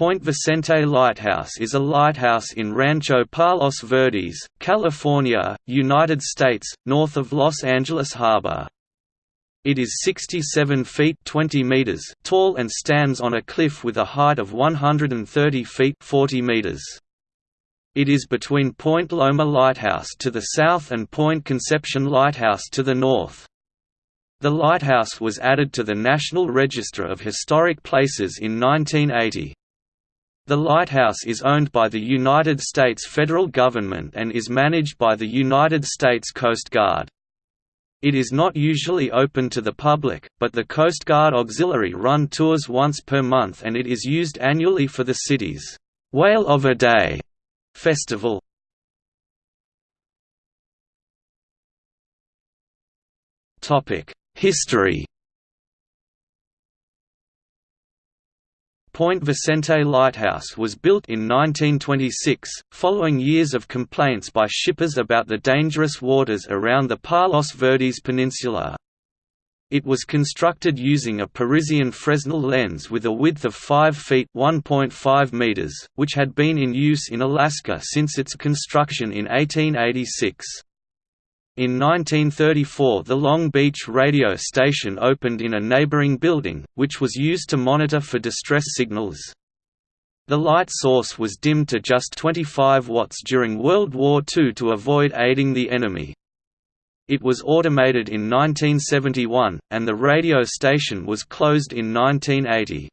Point Vicente Lighthouse is a lighthouse in Rancho Palos Verdes, California, United States, north of Los Angeles Harbor. It is 67 feet 20 meters tall and stands on a cliff with a height of 130 feet 40 meters. It is between Point Loma Lighthouse to the south and Point Conception Lighthouse to the north. The lighthouse was added to the National Register of Historic Places in 1980. The lighthouse is owned by the United States federal government and is managed by the United States Coast Guard. It is not usually open to the public, but the Coast Guard Auxiliary run tours once per month and it is used annually for the city's Whale of a Day festival. History Point Vicente Lighthouse was built in 1926, following years of complaints by shippers about the dangerous waters around the Palos Verdes Peninsula. It was constructed using a Parisian Fresnel lens with a width of 5 feet (1.5 meters), which had been in use in Alaska since its construction in 1886. In 1934 the Long Beach radio station opened in a neighboring building, which was used to monitor for distress signals. The light source was dimmed to just 25 watts during World War II to avoid aiding the enemy. It was automated in 1971, and the radio station was closed in 1980.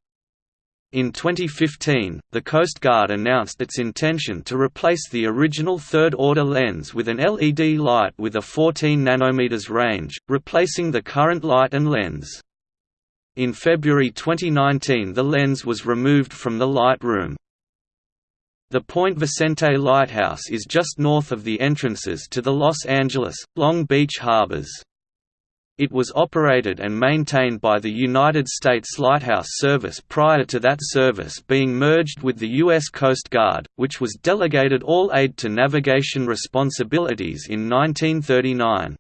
In 2015, the Coast Guard announced its intention to replace the original third-order lens with an LED light with a 14 nanometers range, replacing the current light and lens. In February 2019 the lens was removed from the light room. The Point Vicente Lighthouse is just north of the entrances to the Los Angeles, Long Beach harbors. It was operated and maintained by the United States Lighthouse Service prior to that service being merged with the U.S. Coast Guard, which was delegated all aid to navigation responsibilities in 1939.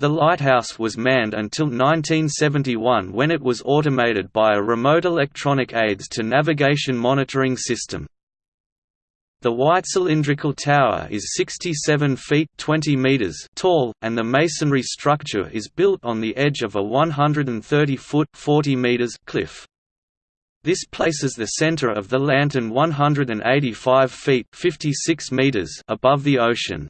The lighthouse was manned until 1971 when it was automated by a remote electronic aids to navigation monitoring system. The white cylindrical tower is 67 feet 20 meters tall, and the masonry structure is built on the edge of a 130-foot 40 meters cliff. This places the center of the lantern 185 feet 56 meters above the ocean.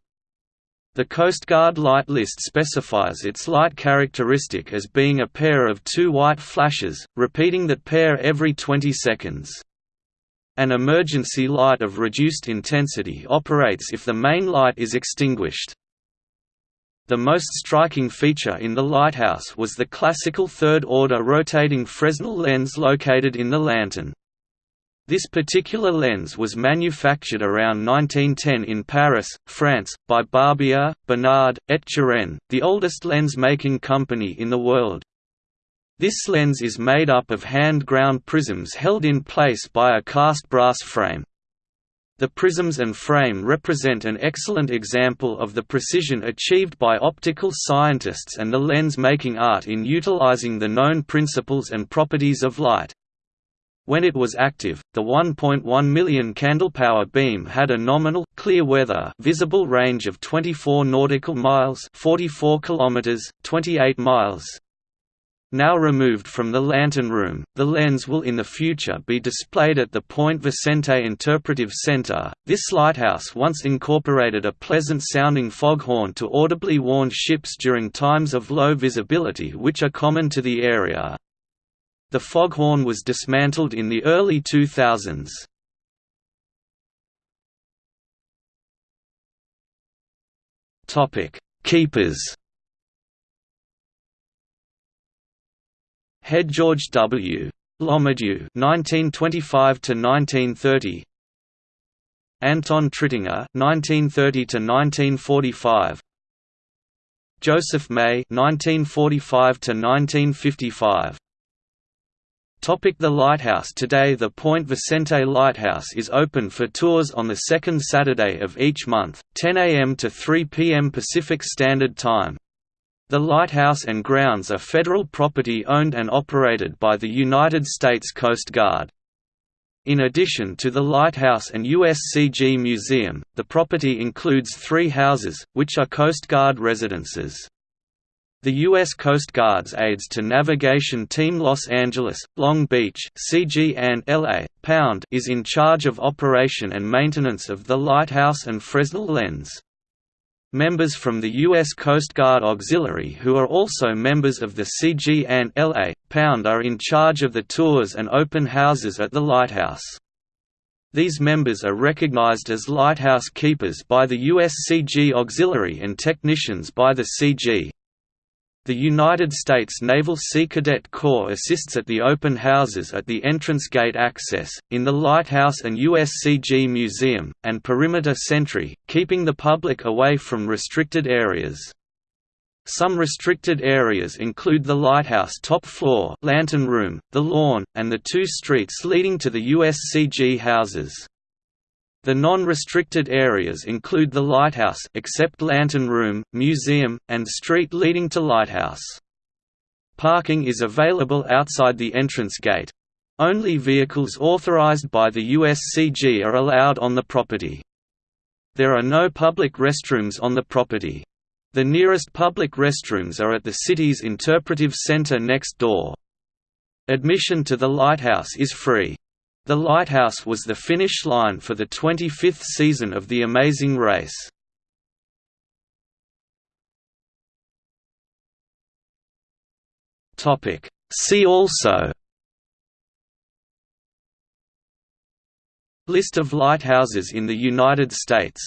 The Coast Guard light list specifies its light characteristic as being a pair of two white flashes, repeating that pair every 20 seconds. An emergency light of reduced intensity operates if the main light is extinguished. The most striking feature in the lighthouse was the classical third-order rotating Fresnel lens located in the lantern. This particular lens was manufactured around 1910 in Paris, France, by Barbier, Bénard, et Turenne, the oldest lens-making company in the world. This lens is made up of hand-ground prisms held in place by a cast brass frame. The prisms and frame represent an excellent example of the precision achieved by optical scientists and the lens-making art in utilizing the known principles and properties of light. When it was active, the 1.1 million candlepower beam had a nominal clear weather visible range of 24 nautical miles, 44 kilometers, 28 miles. Now removed from the lantern room, the lens will in the future be displayed at the Point Vicente Interpretive Center. This lighthouse once incorporated a pleasant sounding foghorn to audibly warn ships during times of low visibility, which are common to the area. The foghorn was dismantled in the early 2000s. Topic: Keepers Head George W. Lomadue (1925–1930), Anton Trittinger (1930–1945), Joseph May (1945–1955). Topic the Lighthouse Today the Point Vicente Lighthouse is open for tours on the second Saturday of each month, 10 a.m. to 3 p.m. Pacific Standard Time. The lighthouse and grounds are federal property owned and operated by the United States Coast Guard. In addition to the lighthouse and USCG Museum, the property includes three houses, which are Coast Guard residences. The U.S. Coast Guard's Aids to Navigation Team Los Angeles, Long Beach CG and LA, Pound is in charge of operation and maintenance of the lighthouse and Fresnel lens. Members from the U.S. Coast Guard Auxiliary who are also members of the CG and LA, Pound are in charge of the tours and open houses at the lighthouse. These members are recognized as lighthouse keepers by the USCG Auxiliary and technicians by the CG. The United States Naval Sea Cadet Corps assists at the open houses at the entrance gate access, in the lighthouse and USCG Museum, and perimeter sentry, keeping the public away from restricted areas. Some restricted areas include the lighthouse top floor lantern room, the lawn, and the two streets leading to the USCG houses. The non-restricted areas include the lighthouse except Lantern Room, Museum, and street leading to Lighthouse. Parking is available outside the entrance gate. Only vehicles authorized by the USCG are allowed on the property. There are no public restrooms on the property. The nearest public restrooms are at the city's interpretive center next door. Admission to the lighthouse is free. The lighthouse was the finish line for the 25th season of The Amazing Race. See also. List of lighthouses in the United States